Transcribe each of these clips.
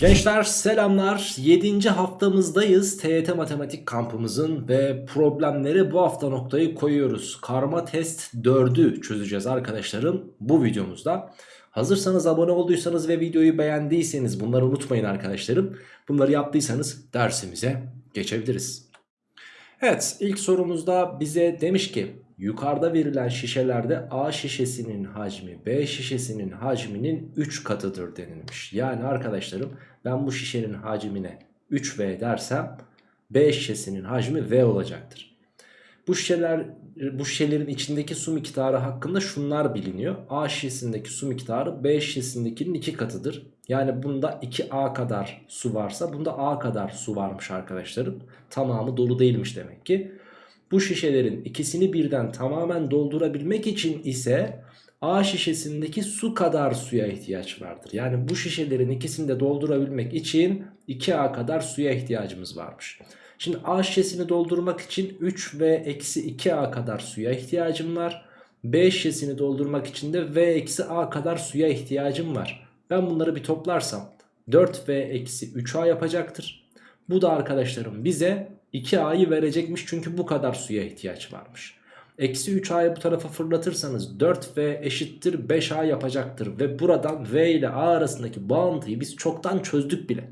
Gençler selamlar. 7. haftamızdayız. TYT Matematik kampımızın ve problemleri bu hafta noktayı koyuyoruz. Karma test 4'ü çözeceğiz arkadaşlarım bu videomuzda. Hazırsanız abone olduysanız ve videoyu beğendiyseniz bunları unutmayın arkadaşlarım. Bunları yaptıysanız dersimize geçebiliriz. Evet ilk sorumuzda bize demiş ki yukarıda verilen şişelerde A şişesinin hacmi B şişesinin hacminin 3 katıdır denilmiş. Yani arkadaşlarım ben bu şişenin hacmine 3V dersem B şişesinin hacmi V olacaktır. Bu şişeler bu şişelerin içindeki su miktarı hakkında şunlar biliniyor. A şişesindeki su miktarı B şişesindekinin 2 katıdır. Yani bunda 2A kadar su varsa bunda A kadar su varmış arkadaşlarım. Tamamı dolu değilmiş demek ki. Bu şişelerin ikisini birden tamamen doldurabilmek için ise A şişesindeki su kadar suya ihtiyaç vardır. Yani bu şişelerin ikisini de doldurabilmek için 2A kadar suya ihtiyacımız varmış. Şimdi A şişesini doldurmak için 3 v eksi 2A kadar suya ihtiyacım var. B şişesini doldurmak için de v eksi A kadar suya ihtiyacım var. Ben bunları bir toplarsam 4v eksi 3A yapacaktır. Bu da arkadaşlarım bize 2A'yı verecekmiş çünkü bu kadar suya ihtiyaç varmış. Eksi 3A'yı bu tarafa fırlatırsanız 4V eşittir 5A yapacaktır. Ve buradan V ile A arasındaki bağıntıyı biz çoktan çözdük bile.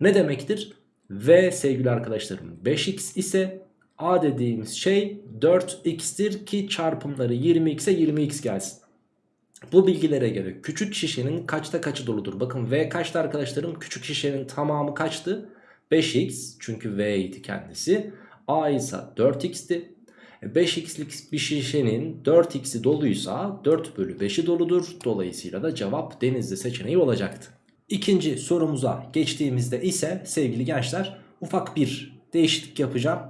Ne demektir? V sevgili arkadaşlarım 5x ise A dediğimiz şey 4x'tir ki çarpımları 20x'e 20x gelsin. Bu bilgilere göre küçük şişenin kaçta kaçı doludur? Bakın V kaçtı arkadaşlarım? Küçük şişenin tamamı kaçtı? 5x çünkü V idi kendisi. A ise 4x'ti. 5x'lik bir şişenin 4x'i doluysa 4 bölü 5'i doludur. Dolayısıyla da cevap denizli seçeneği olacaktı. İkinci sorumuza geçtiğimizde ise sevgili gençler ufak bir değişiklik yapacağım.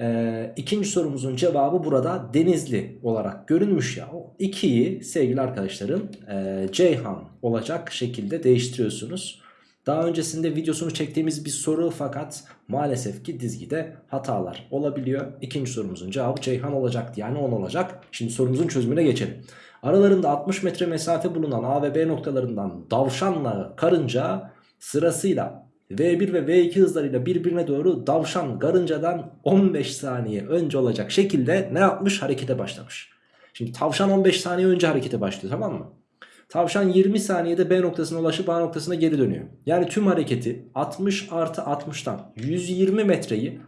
Ee, ikinci sorumuzun cevabı burada denizli olarak görünmüş ya. O 2'yi sevgili arkadaşlarım e, Ceyhan olacak şekilde değiştiriyorsunuz. Daha öncesinde videosunu çektiğimiz bir soru fakat maalesef ki dizgide hatalar olabiliyor. İkinci sorumuzun cevabı Ceyhan olacaktı yani 10 olacak. Şimdi sorumuzun çözümüne geçelim. Aralarında 60 metre mesafe bulunan A ve B noktalarından davşanla karınca sırasıyla V1 ve V2 hızlarıyla birbirine doğru davşan karıncadan 15 saniye önce olacak şekilde ne yapmış? Harekete başlamış. Şimdi tavşan 15 saniye önce harekete başlıyor tamam mı? Tavşan 20 saniyede B noktasına ulaşıp A noktasına geri dönüyor. Yani tüm hareketi 60 artı 60'tan 120 metreyi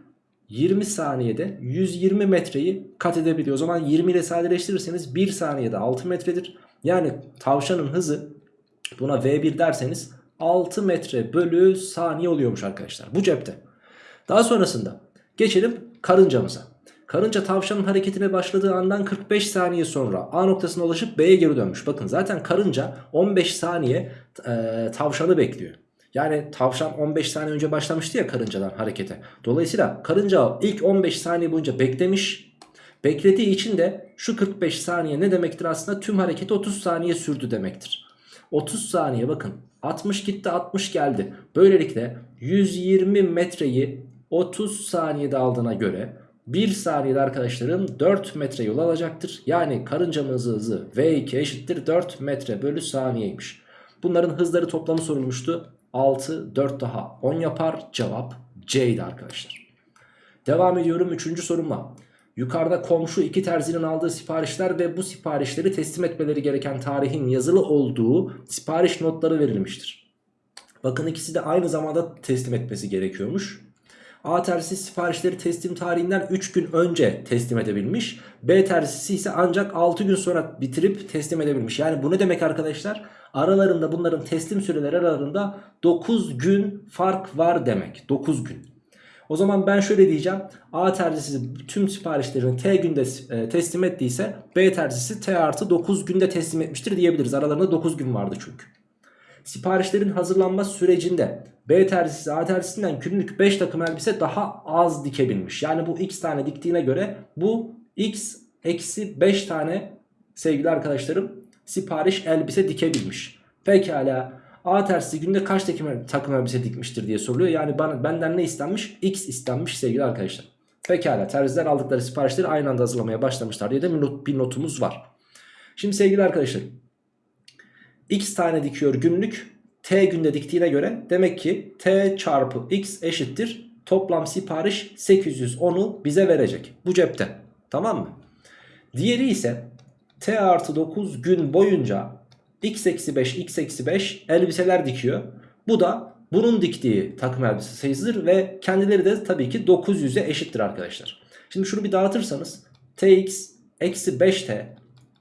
20 saniyede 120 metreyi kat edebiliyor. O zaman 20 ile sadeleştirirseniz 1 saniyede 6 metredir. Yani tavşanın hızı buna V1 derseniz 6 metre bölü saniye oluyormuş arkadaşlar. Bu cepte. Daha sonrasında geçelim karıncamıza. Karınca tavşanın hareketine başladığı andan 45 saniye sonra A noktasına ulaşıp B'ye geri dönmüş. Bakın zaten karınca 15 saniye e, tavşanı bekliyor. Yani tavşan 15 saniye önce başlamıştı ya karıncadan harekete. Dolayısıyla karınca ilk 15 saniye boyunca beklemiş. Beklediği için de şu 45 saniye ne demektir aslında? Tüm hareketi 30 saniye sürdü demektir. 30 saniye bakın 60 gitti 60 geldi. Böylelikle 120 metreyi 30 saniyede aldığına göre 1 saniyede arkadaşlarım 4 metre yol alacaktır. Yani karıncamızın hızı V2 eşittir 4 metre bölü saniyeymiş. Bunların hızları toplamı sorulmuştu. 6, 4 daha 10 yapar. Cevap C'ydi arkadaşlar. Devam ediyorum 3. sorumla. Yukarıda komşu iki terzinin aldığı siparişler ve bu siparişleri teslim etmeleri gereken tarihin yazılı olduğu sipariş notları verilmiştir. Bakın ikisi de aynı zamanda teslim etmesi gerekiyormuş. A terzisi siparişleri teslim tarihinden 3 gün önce teslim edebilmiş. B terzisi ise ancak 6 gün sonra bitirip teslim edebilmiş. Yani bu ne demek arkadaşlar? Aralarında bunların teslim süreleri aralarında 9 gün fark var demek. 9 gün. O zaman ben şöyle diyeceğim. A terzisi tüm siparişlerini T günde e, teslim ettiyse B terzisi T artı 9 günde teslim etmiştir diyebiliriz. Aralarında 9 gün vardı çünkü. Siparişlerin hazırlanma sürecinde B terzisi A terzisinden günlük 5 takım elbise daha az dikebilmiş. Yani bu x tane diktiğine göre bu x eksi 5 tane sevgili arkadaşlarım sipariş elbise dikebilmiş. Pekala A tersisi günde kaç takım, takım elbise dikmiştir diye soruluyor. Yani bana, benden ne istenmiş? X istenmiş sevgili arkadaşlar. Pekala terziler aldıkları siparişleri aynı anda hazırlamaya başlamışlar diye de bir notumuz var. Şimdi sevgili arkadaşlar X tane dikiyor günlük T günde diktiğine göre demek ki T çarpı X eşittir. Toplam sipariş 810'u bize verecek. Bu cepte. Tamam mı? Diğeri ise T artı 9 gün boyunca X eksi 5 X eksi 5 elbiseler dikiyor. Bu da bunun diktiği takım elbise sayısıdır ve kendileri de tabii ki 900'e eşittir arkadaşlar. Şimdi şunu bir dağıtırsanız Tx eksi 5T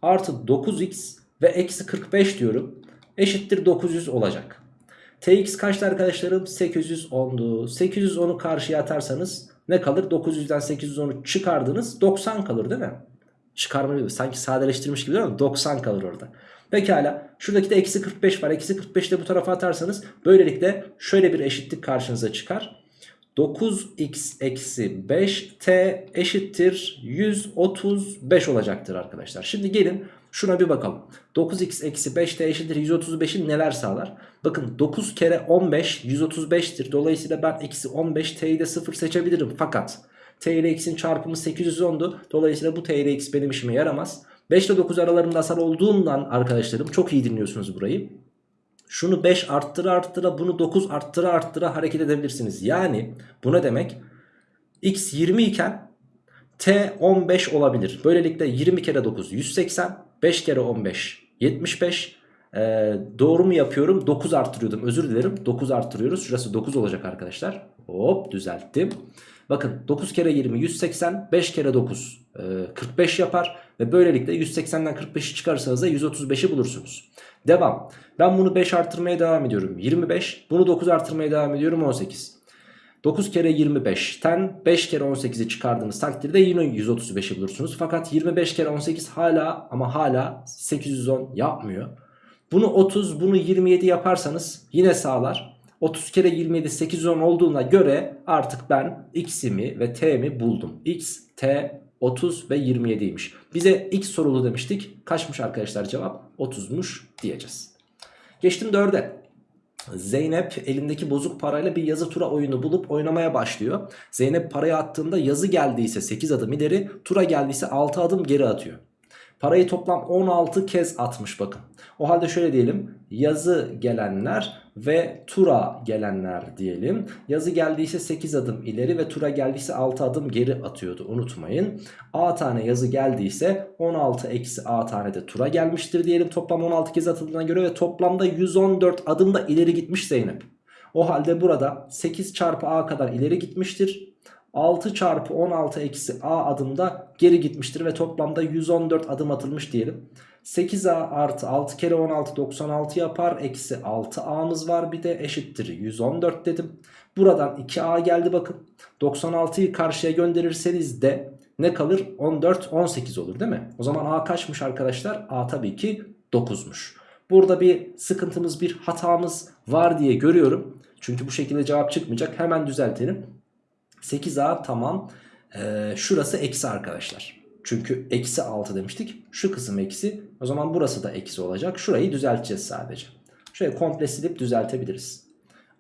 artı 9x ve eksi 45 diyorum eşittir 900 olacak. Tx kaçtı arkadaşlarım? 810'du. 810'u karşıya atarsanız ne kalır? 900'den 810'u çıkardınız 90 kalır değil mi? Çıkarma gibi sanki sadeleştirmiş gibi mi? 90 kalır orada. Pekala şuradaki de eksi 45 var. Eksi 45 de bu tarafa atarsanız böylelikle şöyle bir eşitlik karşınıza çıkar. 9x eksi 5t eşittir 135 olacaktır arkadaşlar. Şimdi gelin şuna bir bakalım. 9x eksi 5t eşittir 135'i neler sağlar? Bakın 9 kere 15 135'tir. Dolayısıyla ben eksi 15t'yi de 0 seçebilirim. Fakat t ile x'in çarpımı 810'du. Dolayısıyla bu t ile x benim işime yaramaz. 5 ile 9 aralarında asal olduğundan arkadaşlarım çok iyi dinliyorsunuz burayı. Şunu 5 arttıra arttıra bunu 9 arttıra arttıra hareket edebilirsiniz. Yani bu ne demek? X 20 iken T 15 olabilir. Böylelikle 20 kere 9 180 5 kere 15 75 ee, doğru mu yapıyorum? 9 arttırıyordum. Özür dilerim. 9 arttırıyoruz. Şurası 9 olacak arkadaşlar. Hop düzelttim. Bakın 9 kere 20 180 5 kere 9 e, 45 yapar. Ve böylelikle 180'den 45'i çıkarırsanız da 135'i bulursunuz. Devam. Ben bunu 5 artırmaya devam ediyorum. 25. Bunu 9 artırmaya devam ediyorum. 18. 9 kere 25'ten 5 kere 18'i çıkardığınız takdirde yine 135'i bulursunuz. Fakat 25 kere 18 hala ama hala 810 yapmıyor. Bunu 30 bunu 27 yaparsanız yine sağlar. 30 kere 27 810 olduğuna göre artık ben x'imi ve t'mi buldum. x, t, 30 ve 27'ymiş. Bize x sorulu demiştik. Kaçmış arkadaşlar cevap? 30'muş diyeceğiz. Geçtim 4'e. Zeynep elindeki bozuk parayla bir yazı tura oyunu bulup oynamaya başlıyor. Zeynep parayı attığında yazı geldiyse 8 adım ileri, tura geldiyse 6 adım geri atıyor. Parayı toplam 16 kez atmış bakın. O halde şöyle diyelim. Yazı gelenler ve tura gelenler diyelim. Yazı geldiyse 8 adım ileri ve tura geldiyse 6 adım geri atıyordu unutmayın. A tane yazı geldiyse 16 eksi A tane de tura gelmiştir diyelim. Toplam 16 kez atıldığına göre ve toplamda 114 adım da ileri gitmiş Zeynep. O halde burada 8 çarpı A kadar ileri gitmiştir. 6 çarpı 16 eksi a adımda geri gitmiştir ve toplamda 114 adım atılmış diyelim. 8a artı 6 kere 16 96 yapar. Eksi 6a'mız var bir de eşittir 114 dedim. Buradan 2a geldi bakın. 96'yı karşıya gönderirseniz de ne kalır? 14 18 olur değil mi? O zaman a kaçmış arkadaşlar? a tabii ki 9'muş. Burada bir sıkıntımız bir hatamız var diye görüyorum. Çünkü bu şekilde cevap çıkmayacak. Hemen düzeltelim. 8a tamam. Ee, şurası eksi arkadaşlar. Çünkü eksi 6 demiştik. Şu kısım eksi. O zaman burası da eksi olacak. Şurayı düzelteceğiz sadece. Şöyle komple silip düzeltebiliriz.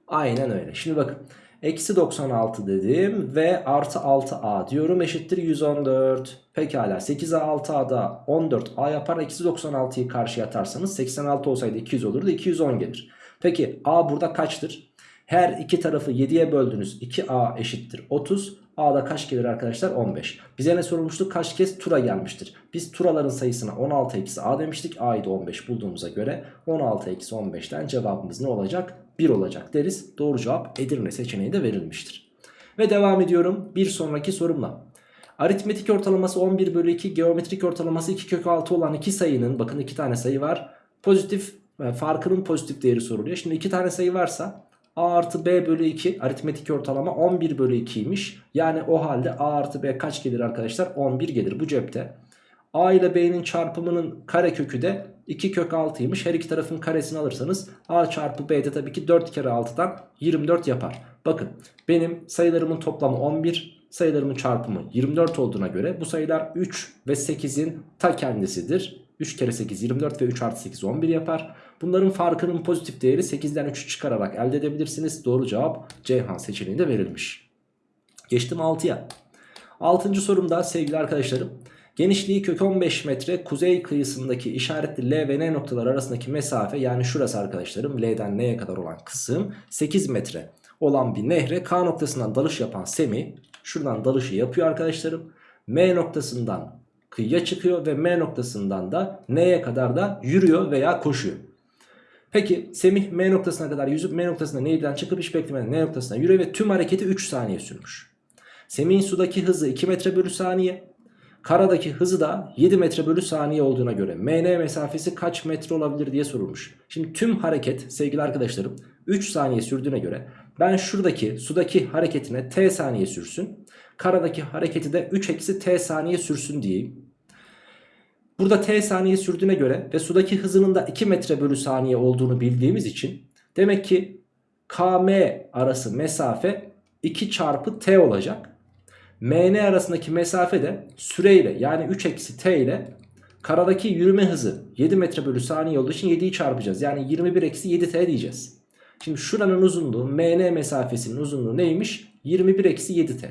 Aynen öyle. Şimdi bakın. Eksi 96 dedim ve artı 6a diyorum eşittir 114. Pekala 8a 6a'da 14a yapar. Eksi 96'yı karşıya atarsanız 86 olsaydı 200 olurdu 210 gelir. Peki a burada kaçtır? Her iki tarafı 7'ye böldünüz 2a eşittir 30. A'da kaç gelir arkadaşlar? 15. Bize ne sorulmuştu? Kaç kez tura gelmiştir? Biz turaların sayısına 16 eksi A demiştik. A'yı da 15 bulduğumuza göre 16 eksi 15'ten cevabımız ne olacak? 1 olacak deriz. Doğru cevap Edirne seçeneği de verilmiştir. Ve devam ediyorum bir sonraki sorumla. Aritmetik ortalaması 11 bölü 2, geometrik ortalaması 2 kök 6 olan iki sayının, bakın iki tane sayı var. Pozitif e, farkının pozitif değeri soruluyor. Şimdi iki tane sayı varsa A artı B bölü 2 aritmetik ortalama 11 bölü 2'ymiş. Yani o halde A artı B kaç gelir arkadaşlar? 11 gelir bu cepte. A ile B'nin çarpımının kare kökü de 2 kök 6'ymış. Her iki tarafın karesini alırsanız A çarpı B de tabii ki 4 kere 6'dan 24 yapar. Bakın benim sayılarımın toplamı 11 sayılarımın çarpımı 24 olduğuna göre bu sayılar 3 ve 8'in ta kendisidir. 3 kere 8 24 ve 3 artı 8 11 yapar. Bunların farkının pozitif değeri 8'den 3'ü çıkararak elde edebilirsiniz. Doğru cevap Ceyhan seçeneğinde verilmiş. Geçtim 6'ya. 6. sorumda sevgili arkadaşlarım. Genişliği kök 15 metre kuzey kıyısındaki işaretli L ve N noktalar arasındaki mesafe yani şurası arkadaşlarım L'den N'ye kadar olan kısım 8 metre olan bir nehre K noktasından dalış yapan Semih şuradan dalışı yapıyor arkadaşlarım. M noktasından kıyıya çıkıyor ve M noktasından da N'ye kadar da yürüyor veya koşuyor. Peki Semih M noktasına kadar yüzüp M noktasına nehirden çıkıp hiç beklemeden N noktasına yürüyor ve tüm hareketi 3 saniye sürmüş. Semih'in sudaki hızı 2 metre bölü saniye. Karadaki hızı da 7 metre bölü saniye olduğuna göre MN mesafesi kaç metre olabilir diye sorulmuş. Şimdi tüm hareket sevgili arkadaşlarım 3 saniye sürdüğüne göre ben şuradaki sudaki hareketine t saniye sürsün. Karadaki hareketi de 3 eksi t saniye sürsün diyeyim. Burada t saniye sürdüğüne göre ve sudaki hızının da 2 metre bölü saniye olduğunu bildiğimiz için demek ki km arası mesafe 2 çarpı t olacak. MN arasındaki mesafe de süreyle yani 3 eksi t ile karadaki yürüme hızı 7 metre bölü saniye olduğu için 7'yi çarpacağız. Yani 21 eksi 7t diyeceğiz. Şimdi şuranın uzunluğu MN mesafesinin uzunluğu neymiş? 21 eksi 7t.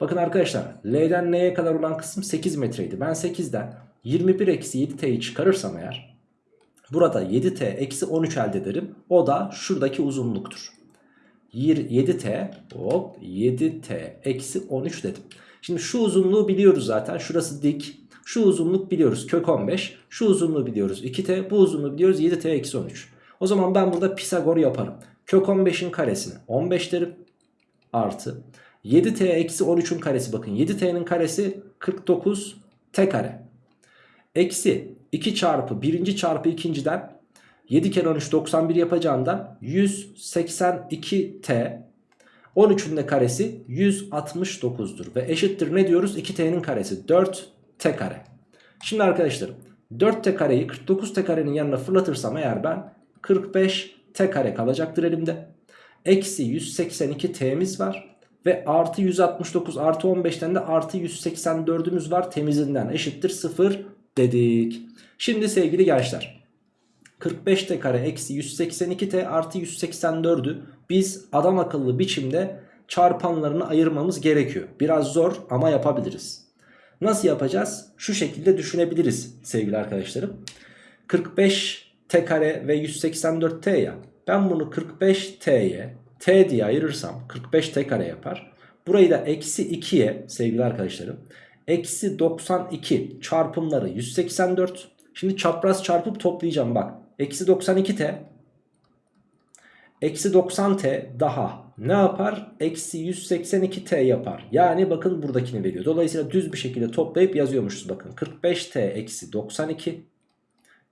Bakın arkadaşlar L'den N'ye kadar olan kısım 8 metreydi. Ben 8'den 21 eksi 7t'yi çıkarırsam eğer burada 7t eksi 13 elde ederim. O da şuradaki uzunluktur. 7t hop 7t eksi 13 dedim. Şimdi şu uzunluğu biliyoruz zaten. Şurası dik. Şu uzunluk biliyoruz kök 15. Şu uzunluğu biliyoruz 2t. Bu uzunluğu biliyoruz 7t eksi 13. O zaman ben burada Pisagor yaparım. Kök 15'in karesini 15 derim. Artı 7t eksi 13'ün karesi bakın 7t'nin karesi 49 t kare. Eksi 2 çarpı 1. çarpı 2.den 7 kere 13 91 yapacağından 182t 13'ün de karesi 169'dur ve eşittir ne diyoruz 2t'nin karesi 4t kare. Şimdi arkadaşlarım 4t kareyi 49t karenin yanına fırlatırsam eğer ben 45t kare kalacaktır elimde. Eksi 182t'miz var ve artı 169 artı 15'ten de artı 184'ümüz var temizinden eşittir 0 dedik. Şimdi sevgili gençler 45t kare eksi 182t artı 184'ü biz adam akıllı biçimde çarpanlarını ayırmamız gerekiyor. Biraz zor ama yapabiliriz. Nasıl yapacağız? Şu şekilde düşünebiliriz sevgili arkadaşlarım. 45t kare ve 184t ya. Ben bunu 45t'ye t diye ayırırsam 45t kare yapar. Burayı da eksi 2'ye sevgili arkadaşlarım. Eksi 92 çarpımları 184. Şimdi çapraz çarpıp toplayacağım bak. Eksi 92t Eksi 90t daha ne yapar? Eksi 182t yapar. Yani bakın buradakini veriyor. Dolayısıyla düz bir şekilde toplayıp yazıyormuşuz bakın. 45t eksi 92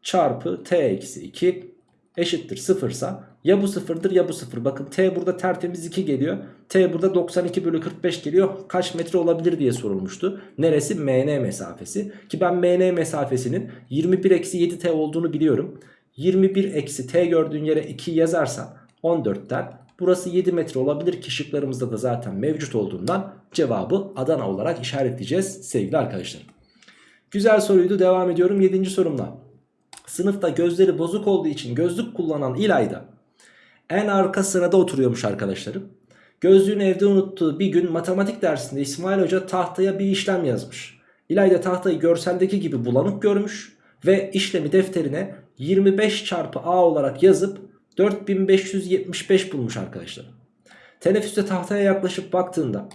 çarpı t eksi 2 eşittir sıfırsa ya bu sıfırdır ya bu sıfır. Bakın t burada tertemiz 2 geliyor. T burada 92 bölü 45 geliyor. Kaç metre olabilir diye sorulmuştu. Neresi? MN mesafesi. Ki ben MN mesafesinin 21 eksi 7t olduğunu biliyorum. 21 eksi t gördüğün yere 2 yazarsan 14'ten burası 7 metre olabilir ki şıklarımızda da zaten mevcut olduğundan cevabı Adana olarak işaretleyeceğiz sevgili arkadaşlar. Güzel soruydu devam ediyorum 7. sorumla. Sınıfta gözleri bozuk olduğu için gözlük kullanan İlayda en arka sırada oturuyormuş arkadaşlarım. Gözlüğünü evde unuttuğu bir gün matematik dersinde İsmail Hoca tahtaya bir işlem yazmış. İlayda tahtayı görseldeki gibi bulanık görmüş ve işlemi defterine 25 çarpı A olarak yazıp 4575 bulmuş arkadaşlar. Teneffüste tahtaya yaklaşıp baktığında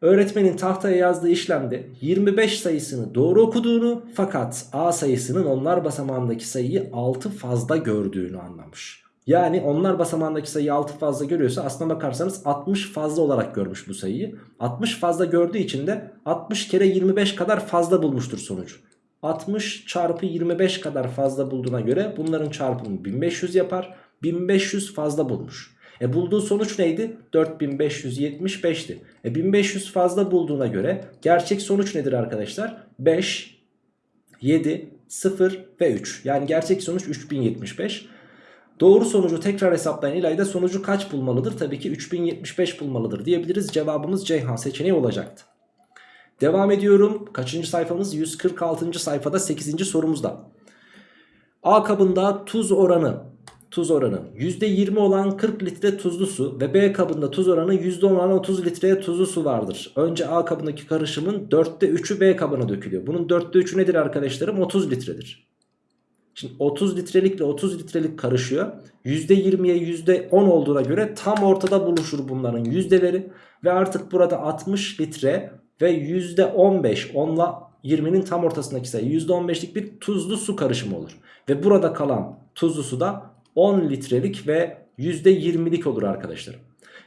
öğretmenin tahtaya yazdığı işlemde 25 sayısını doğru okuduğunu fakat A sayısının onlar basamağındaki sayıyı 6 fazla gördüğünü anlamış. Yani onlar basamağındaki sayıyı 6 fazla görüyorsa aslına bakarsanız 60 fazla olarak görmüş bu sayıyı. 60 fazla gördüğü için de 60 kere 25 kadar fazla bulmuştur sonucu. 60 çarpı 25 kadar fazla bulduğuna göre bunların çarpımı 1500 yapar. 1500 fazla bulmuş. E bulduğu sonuç neydi? 4575'ti. E 1500 fazla bulduğuna göre gerçek sonuç nedir arkadaşlar? 5, 7, 0 ve 3. Yani gerçek sonuç 3075. Doğru sonucu tekrar hesaplayan İlayda sonucu kaç bulmalıdır? Tabii ki 3075 bulmalıdır diyebiliriz. Cevabımız Ceyhan seçeneği olacaktı. Devam ediyorum. Kaçıncı sayfamız? 146. sayfada 8. sorumuzda. A kabında tuz oranı tuz oranı %20 olan 40 litre tuzlu su ve B kabında tuz oranı %10 olan 30 litreye tuzlu su vardır. Önce A kabındaki karışımın 4'te 3'ü B kabına dökülüyor. Bunun 4'te 3'ü nedir arkadaşlarım? 30 litredir. Şimdi 30 litrelikle 30 litrelik karışıyor. %20'ye %10 olduğuna göre tam ortada buluşur bunların yüzdeleri. Ve artık burada 60 litre ve %15 onla 20'nin tam ortasındaki sayı %15'lik bir tuzlu su karışımı olur. Ve burada kalan tuzlu su da 10 litrelik ve %20'lik olur arkadaşlar.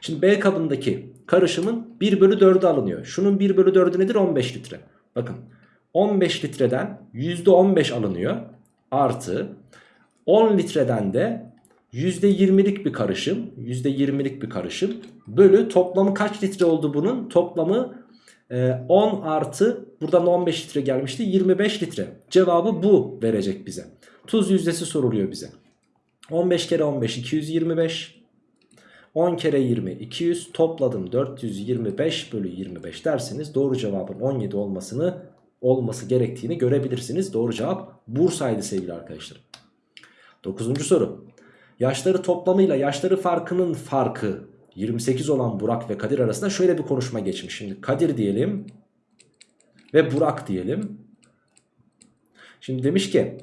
Şimdi B kabındaki karışımın 1 bölü 4'ü alınıyor. Şunun 1 bölü 4'ü nedir? 15 litre. Bakın 15 litreden %15 alınıyor. Artı 10 litreden de %20'lik bir karışım. %20'lik bir karışım. Bölü toplamı kaç litre oldu bunun? Toplamı 10 artı buradan 15 litre gelmişti 25 litre. Cevabı bu verecek bize. Tuz yüzdesi soruluyor bize. 15 kere 15 225. 10 kere 20 200 topladım 425 bölü 25 derseniz doğru cevabın 17 olmasını olması gerektiğini görebilirsiniz. Doğru cevap Bursa'ydı sevgili arkadaşlar. 9. soru. Yaşları toplamıyla yaşları farkının farkı 28 olan Burak ve Kadir arasında şöyle bir konuşma geçmiş. Şimdi Kadir diyelim ve Burak diyelim. Şimdi demiş ki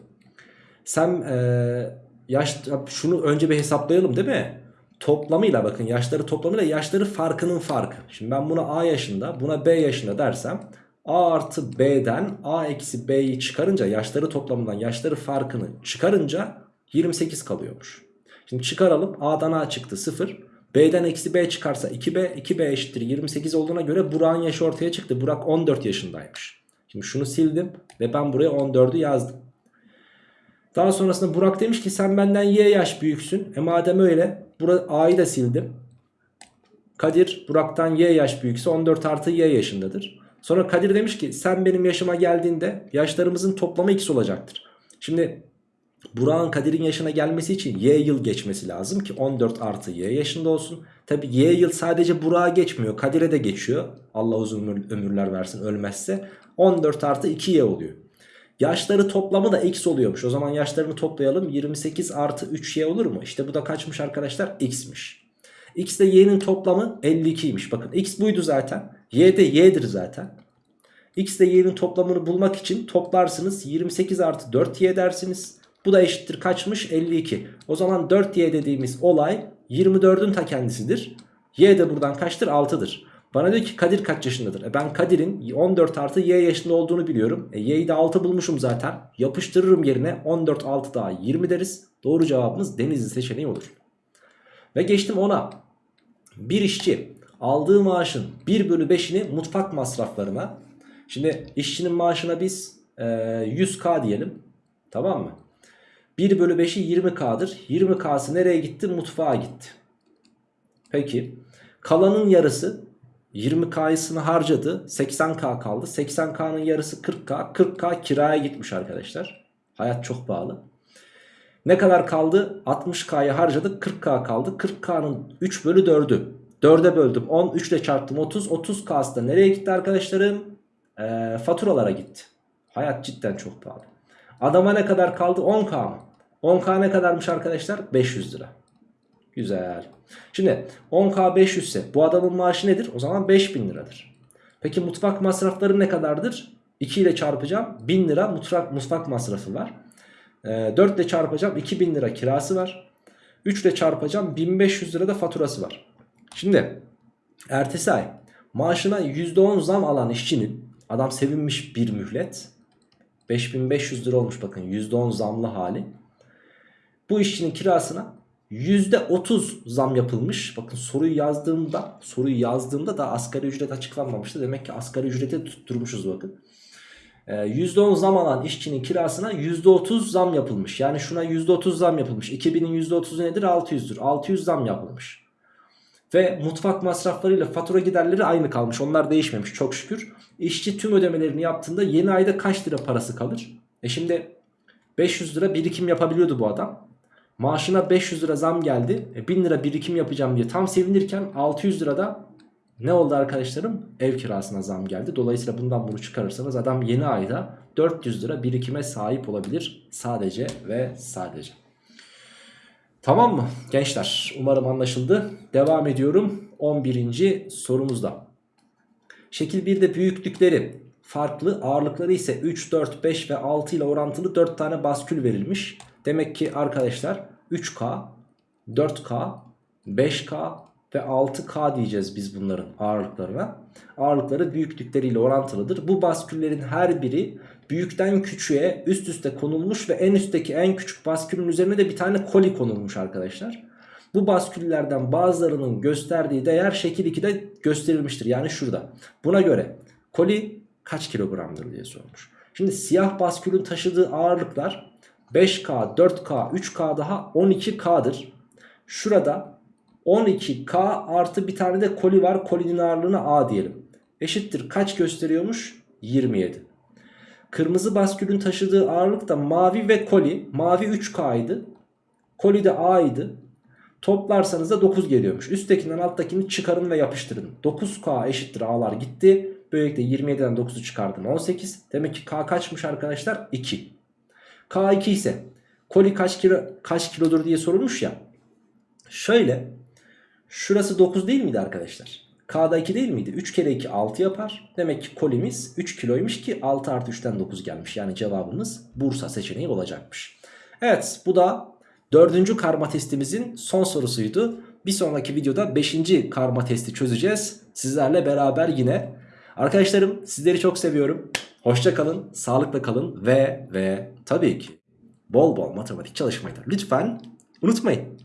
sen ee, yaş şunu önce bir hesaplayalım değil mi? Toplamıyla bakın yaşları toplamıyla yaşları farkının farkı. Şimdi ben buna A yaşında buna B yaşında dersem A artı B'den A eksi B'yi çıkarınca yaşları toplamından yaşları farkını çıkarınca 28 kalıyormuş. Şimdi çıkaralım A'dan A çıktı 0. B'den eksi B çıkarsa 2B 2B eşittir 28 olduğuna göre Burak'ın yaşı ortaya çıktı. Burak 14 yaşındaymış. Şimdi şunu sildim ve ben buraya 14'ü yazdım. Daha sonrasında Burak demiş ki sen benden Y yaş büyüksün. E madem öyle A'yı da sildim. Kadir Burak'tan Y yaş büyükse 14 artı Y yaşındadır. Sonra Kadir demiş ki sen benim yaşıma geldiğinde yaşlarımızın toplamı x olacaktır. Şimdi Burak'ın Kadir'in yaşına gelmesi için Y yıl geçmesi lazım ki 14 artı Y yaşında olsun. Tabi Y yıl sadece Burak'a geçmiyor Kadir'e de geçiyor. Allah uzun ömürler versin ölmezse. 14 artı 2Y oluyor. Yaşları toplamı da x oluyormuş. O zaman yaşlarını toplayalım. 28 artı 3y olur mu? İşte bu da kaçmış arkadaşlar? x'miş. X ile y'nin toplamı 52'ymiş. Bakın x buydu zaten. y de y'dir zaten. x ile y'nin toplamını bulmak için toplarsınız. 28 artı 4y dersiniz. Bu da eşittir kaçmış? 52. O zaman 4y dediğimiz olay 24'ün ta kendisidir. y de buradan kaçtır? 6'dır. Bana diyor ki Kadir kaç yaşındadır? E ben Kadir'in 14 artı y yaşında olduğunu biliyorum. E y'yi de 6 bulmuşum zaten. Yapıştırırım yerine 14 6 daha 20 deriz. Doğru cevabımız Denizli seçeneği olur. Ve geçtim ona. Bir işçi aldığı maaşın 1 bölü 5'ini mutfak masraflarına. Şimdi işçinin maaşına biz e, 100k diyelim. Tamam mı? 1 bölü 5'i 20k'dır. 20k'sı nereye gitti? Mutfağa gitti. Peki. Kalanın yarısı 20K'sını harcadı. 80K kaldı. 80K'nın yarısı 40K. 40K kiraya gitmiş arkadaşlar. Hayat çok pahalı. Ne kadar kaldı? 60K'yı harcadık. 40K kaldı. 40K'nın 3 bölü 4'ü. 4'e böldüm. 10. 3 ile çarptım. 30. 30K'sı da nereye gitti arkadaşlarım? Ee, faturalara gitti. Hayat cidden çok pahalı. Adama ne kadar kaldı? 10K mı? 10K ne kadarmış arkadaşlar? 500 lira. Güzel. Şimdi 10k 500 ise bu adamın maaşı nedir? O zaman 5000 liradır. Peki mutfak masrafları ne kadardır? 2 ile çarpacağım 1000 lira mutfak, mutfak masrafı var. E, 4 ile çarpacağım 2000 lira kirası var. 3 ile çarpacağım 1500 lira da faturası var. Şimdi ertesi ay maaşına %10 zam alan işçinin adam sevinmiş bir mühlet. 5500 lira olmuş bakın %10 zamlı hali. Bu işçinin kirasına %30 zam yapılmış. Bakın soruyu yazdığımda soruyu yazdığımda da asgari ücret açıklanmamıştı. Demek ki asgari ücreti tutturmuşuz bakın. Ee, %10 zam alan işçinin kirasına %30 zam yapılmış. Yani şuna %30 zam yapılmış. 2000'in %30'u nedir? 600'dür. 600 zam yapılmış. Ve mutfak masraflarıyla fatura giderleri aynı kalmış. Onlar değişmemiş çok şükür. İşçi tüm ödemelerini yaptığında yeni ayda kaç lira parası kalır? E şimdi 500 lira birikim yapabiliyordu bu adam. Maaşına 500 lira zam geldi. E 1000 lira birikim yapacağım diye tam sevinirken 600 lirada ne oldu arkadaşlarım? Ev kirasına zam geldi. Dolayısıyla bundan bunu çıkarırsanız adam yeni ayda 400 lira birikime sahip olabilir. Sadece ve sadece. Tamam mı gençler? Umarım anlaşıldı. Devam ediyorum 11. sorumuzda. Şekil 1'de büyüklükleri farklı ağırlıkları ise 3, 4, 5 ve 6 ile orantılı 4 tane baskül verilmiş. Demek ki arkadaşlar 3K, 4K, 5K ve 6K diyeceğiz biz bunların ağırlıklarına. Ağırlıkları büyüklükleriyle orantılıdır. Bu basküllerin her biri büyükten küçüğe üst üste konulmuş ve en üstteki en küçük baskülün üzerine de bir tane koli konulmuş arkadaşlar. Bu basküllerden bazılarının gösterdiği değer şekil 2'de gösterilmiştir. Yani şurada. Buna göre koli kaç kilogramdır diye sormuş. Şimdi siyah baskülün taşıdığı ağırlıklar 5K, 4K, 3K daha 12K'dır. Şurada 12K artı bir tane de koli var. Kolinin ağırlığına A diyelim. Eşittir kaç gösteriyormuş? 27. Kırmızı baskülün taşıdığı ağırlık da mavi ve koli. Mavi 3K idi. Koli de A idi. Toplarsanız da 9 geliyormuş. Üsttekinden alttakini çıkarın ve yapıştırın. 9K eşittir A'lar gitti. Böylelikle 27'den 9'u çıkardım 18. Demek ki K kaçmış arkadaşlar? 2. K2 ise koli kaç kilo kaç kilodur diye sorulmuş ya. Şöyle şurası 9 değil miydi arkadaşlar? K'da 2 değil miydi? 3 kere 2 6 yapar. Demek ki kolimiz 3 kiloymuş ki 6 artı 3'ten 9 gelmiş. Yani cevabımız Bursa seçeneği olacakmış. Evet bu da dördüncü karma testimizin son sorusuydu. Bir sonraki videoda 5. karma testi çözeceğiz. Sizlerle beraber yine. Arkadaşlarım sizleri çok seviyorum. Hoşça kalın, sağlıkla kalın ve ve tabii ki bol bol matematik çalışmayı da lütfen unutmayın.